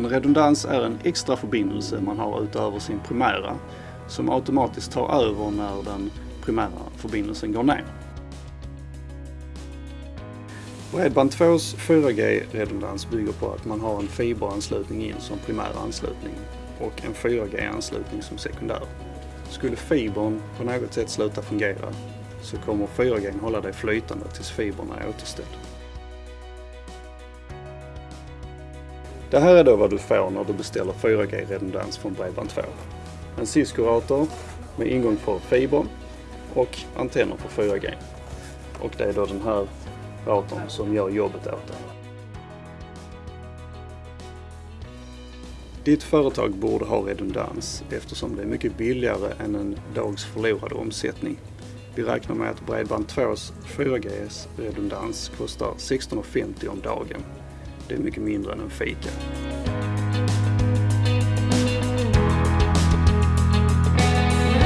En redundans är en extra förbindelse man har utöver sin primära som automatiskt tar över när den primära förbindelsen går ner. Bredband 2s 4G-redundans bygger på att man har en fiberanslutning in som primär anslutning och en 4G-anslutning som sekundär. Skulle fibern på något sätt sluta fungera så kommer 4G hålla dig flytande tills fibern är återställd. Det här är då vad du får när du beställer 4G-redundans från Bredband2. En Cisco-router med ingång för fiber och antenner för 4G. Och det är då den här routern som gör jobbet åt dig. Ditt företag borde ha redundans eftersom det är mycket billigare än en dags förlorad omsättning. Vi räknar med att Bredband2s 4Gs redundans kostar 16,50 om dagen. Det är mycket mindre än en fika.